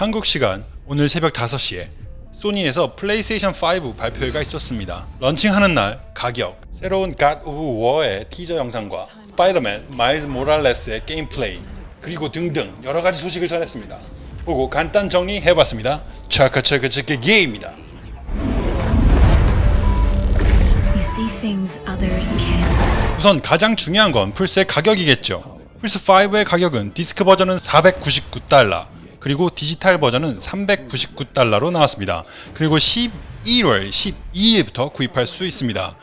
한국 시간 오늘 새벽 5시에 소니에서 플레이스테이션 5 발표회가 있었습니다. 런칭하는 날 가격, 새로운 God of War의 티저 영상과 스파이더맨 마일즈 모랄레스의 게임 플레이 그리고 등등 여러 가지 소식을 전했습니다. 보고 간단 정리해봤습니다. 차카차카차카 can't. 우선 가장 중요한 건 플스의 가격이겠죠. 플스 5의 가격은 디스크 버전은 499달러, 그리고 디지털 버전은 399달러로 나왔습니다. 그리고 11월 12일부터 구입할 수 있습니다.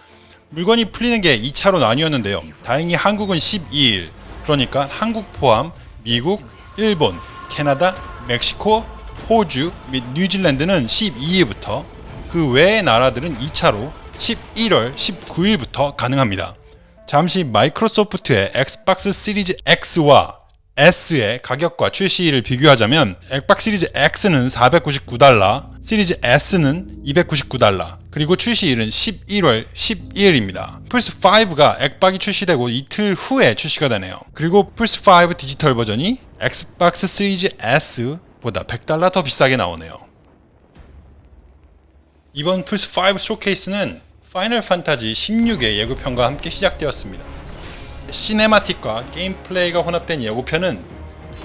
물건이 풀리는 게 2차로 나뉘었는데요. 다행히 한국은 12일, 그러니까 한국 포함 미국, 일본, 캐나다, 멕시코, 호주 및 뉴질랜드는 12일부터 그 외의 나라들은 2차로 11월 19일부터 가능합니다. 잠시 마이크로소프트의 엑스박스 시리즈 X와 S의 가격과 출시일을 비교하자면 엑박스 시리즈 X는 499달러, 시리즈 S는 299달러, 그리고 출시일은 11월 12일입니다. 플스5가 엑박이 출시되고 이틀 후에 출시가 되네요. 그리고 플스5 디지털 버전이 엑스박스 시리즈 S보다 100달러 더 비싸게 나오네요. 이번 플스5 쇼케이스는 파이널 판타지 16의 예고편과 함께 시작되었습니다. cinematic과 게임 플레이가 혼합된 예고편은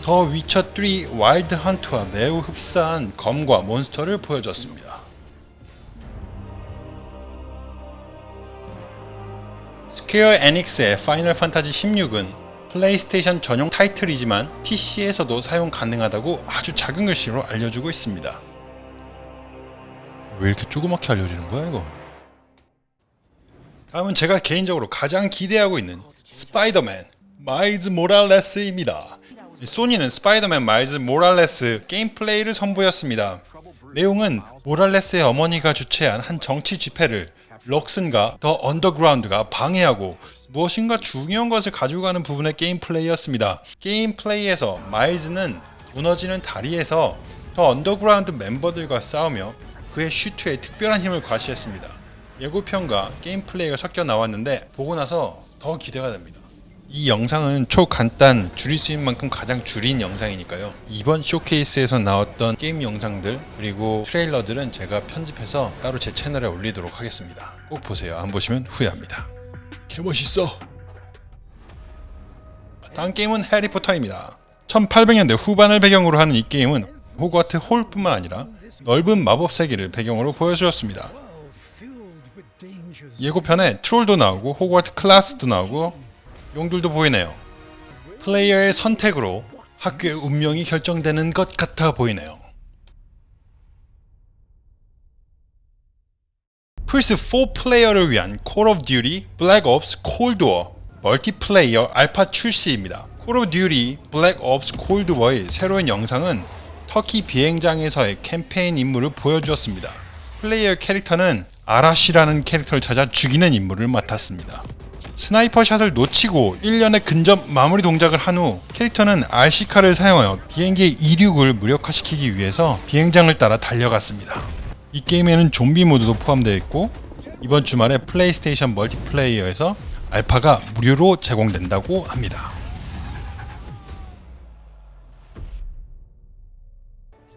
더 위쳐 3 와일드 헌트와 매우 흡사한 검과 몬스터를 보여줬습니다. 스퀘어 에닉스의 파이널 판타지 16은 플레이스테이션 전용 타이틀이지만 PC에서도 사용 가능하다고 아주 작은 글씨로 알려주고 있습니다. 왜 이렇게 조그맣게 알려주는 거야 이거? 다음은 제가 개인적으로 가장 기대하고 있는 스파이더맨 마일즈 모랄레스입니다. 소니는 스파이더맨 마일즈 모랄레스 게임 플레이를 선보였습니다. 내용은 모랄레스의 어머니가 주최한 한 정치 집회를 럭슨과 더 언더그라운드가 방해하고 무엇인가 중요한 것을 가지고 가는 부분의 게임 플레이였습니다. 게임 플레이에서 마일즈는 무너지는 다리에서 더 언더그라운드 멤버들과 싸우며 그의 슈트에 특별한 힘을 과시했습니다. 예고편과 게임 플레이가 섞여 나왔는데 보고 나서 더 기대가 됩니다. 이 영상은 초간단 줄일 수 있는 만큼 가장 줄인 영상이니까요. 이번 쇼케이스에서 나왔던 게임 영상들 그리고 트레일러들은 제가 편집해서 따로 제 채널에 올리도록 하겠습니다. 꼭 보세요. 안 보시면 후회합니다. 개멋있어. 다음 게임은 해리포터입니다. 1800년대 후반을 배경으로 하는 이 게임은 호그와트 홀뿐만 아니라 넓은 마법 세계를 배경으로 보여주었습니다. 예고편에 트롤도 나오고 호그와트 클라스도 나오고 용들도 보이네요. 플레이어의 선택으로 학교의 운명이 결정되는 것 같아 보이네요. 플스4 플레이어를 위한 of Duty Black Ops Cold War 멀티플레이어 알파 출시입니다. Of Duty Black Ops Cold War의 새로운 영상은 터키 비행장에서의 캠페인 임무를 보여주었습니다. 플레이어 캐릭터는 아라시라는 캐릭터를 찾아 죽이는 임무를 맡았습니다. sniper shot을 놓치고 일련의 근접 마무리 동작을 한 후 캐릭터는 RC카를 사용하여 비행기의 이륙을 무력화시키기 위해서 비행장을 따라 달려갔습니다. 이 게임에는 좀비 모드도 포함되어 있고 이번 주말에 플레이스테이션 멀티플레이어에서 알파가 무료로 제공된다고 합니다.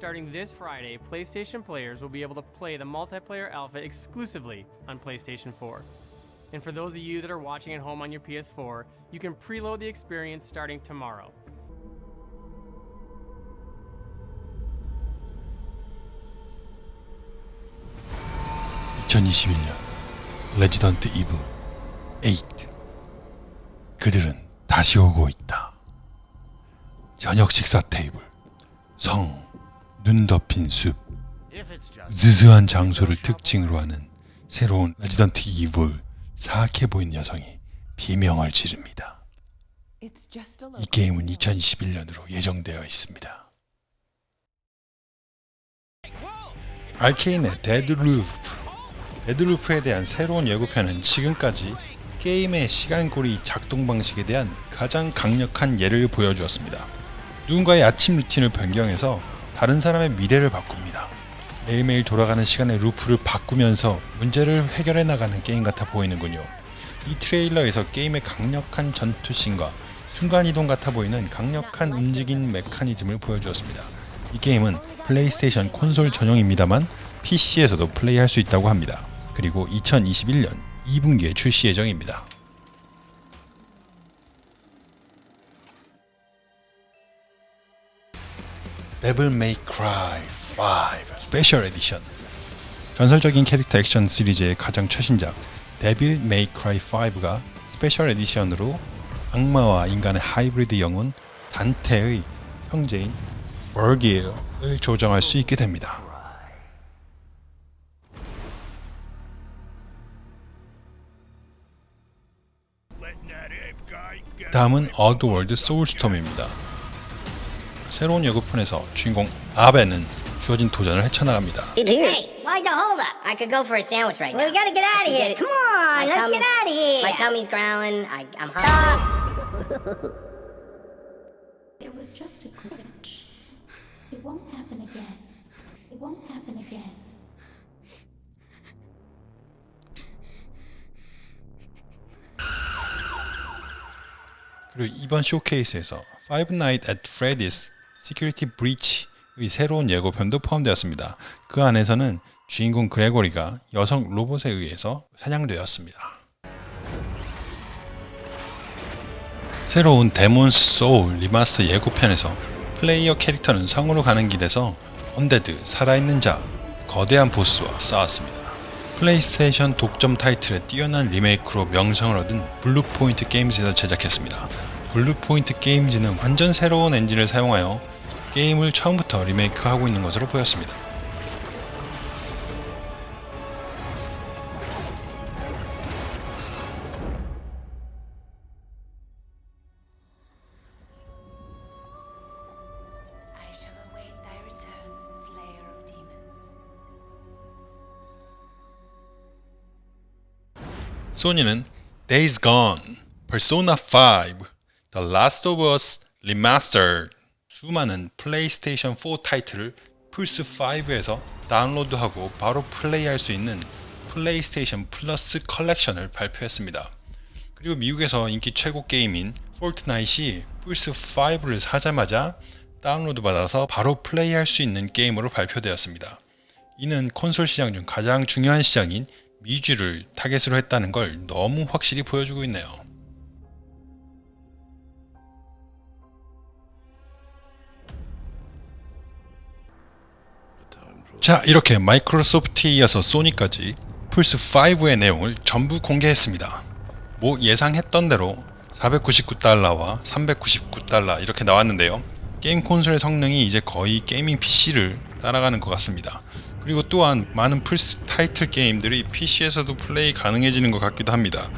Starting this Friday, PlayStation players will be able to play the multiplayer alpha exclusively on PlayStation 4. And for those of you that are watching at home on your PS4, you can preload the experience starting tomorrow. 레지던트 이브 8 그들은 다시 오고 있다. 저녁 식사 테이블 성, 눈 덮인 숲 으스스한 장소를 특징으로 하는 새로운 레지던트 이블 사악해 보인 여성이 비명을 지릅니다. 이 게임은 2021년으로 예정되어 있습니다. 알케인의 데드루프 데드루프에 대한 새로운 예고편은 지금까지 게임의 시간고리 작동 방식에 대한 가장 강력한 예를 보여주었습니다. 누군가의 아침 루틴을 변경해서 다른 사람의 미래를 바꿉니다. 매일매일 돌아가는 시간의 루프를 바꾸면서 문제를 해결해 나가는 게임 같아 보이는군요. 이 트레일러에서 게임의 강력한 전투씬과 순간이동 같아 보이는 강력한 움직임 메커니즘을 보여주었습니다. 이 게임은 플레이스테이션 콘솔 전용입니다만 PC에서도 플레이할 수 있다고 합니다. 그리고 2021년 2분기에 출시 예정입니다. Devil May Cry 5 스페셜 에디션 전설적인 캐릭터 액션 시리즈의 가장 최신작 데빌 메이 크라이 5가 스페셜 에디션으로 악마와 인간의 하이브리드 영혼 단테의 형제인 버길을 조정할 수 있게 됩니다. 다음은 어드월드 소울스톰입니다. 새로운 예고편에서 주인공 아베는 주어진 도전을 헤쳐나갑니다. Hey, why the hold up? I could go for a sandwich right We now. gotta get out of here. Come on, let's get out of here. My tummy's growling. I, I'm hungry. It was just a glitch. It won't happen again. It won't happen again. 그리고 이번 쇼케이스에서 Five Nights at Freddy's Security Breach의 새로운 예고편도 포함되었습니다. 그 안에서는 주인공 그레고리가 여성 로봇에 의해서 사냥되었습니다. 새로운 데몬스 소울 리마스터 예고편에서 플레이어 캐릭터는 성으로 가는 길에서 undead, 살아있는 자, 거대한 보스와 싸웠습니다. 플레이스테이션 독점 타이틀의 뛰어난 리메이크로 명성을 얻은 블루포인트 게임즈에서 제작했습니다. 블루포인트 게임즈는 완전 새로운 엔진을 사용하여 게임을 처음부터 리메이크하고 있는 것으로 보였습니다. 소니는 Days Gone, Persona 5, The Last of Us Remastered 수많은 플레이스테이션 4 타이틀을 플스5에서 다운로드하고 바로 플레이할 수 있는 플레이스테이션 플러스 컬렉션을 발표했습니다. 그리고 미국에서 인기 최고 게임인 Fortnite이 플스5를 사자마자 다운로드 받아서 바로 플레이할 수 있는 게임으로 발표되었습니다. 이는 콘솔 시장 중 가장 중요한 시장인 미주를 타겟으로 했다는 걸 너무 확실히 보여주고 있네요. 자, 이렇게 마이크로소프트에 이어서 소니까지 플스5의 내용을 전부 공개했습니다. 뭐 예상했던 대로 499달러와 399달러 이렇게 나왔는데요. 게임 콘솔의 성능이 이제 거의 게이밍 PC를 따라가는 것 같습니다. 그리고 또한 많은 플스 타이틀 게임들이 PC에서도 플레이 가능해지는 것 같기도 합니다.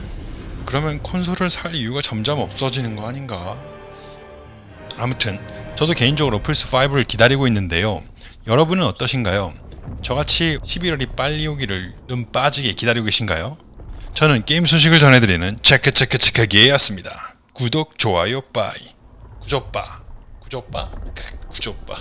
그러면 콘솔을 살 이유가 점점 없어지는 거 아닌가? 음, 아무튼 저도 개인적으로 플스5를 기다리고 있는데요. 여러분은 어떠신가요? 저같이 11월이 빨리 오기를 눈 빠지게 기다리고 계신가요? 저는 게임 소식을 전해드리는 체크 체크 체크기였습니다. 구독, 좋아요, bye. 구조빠. 구조빠? 구조빠.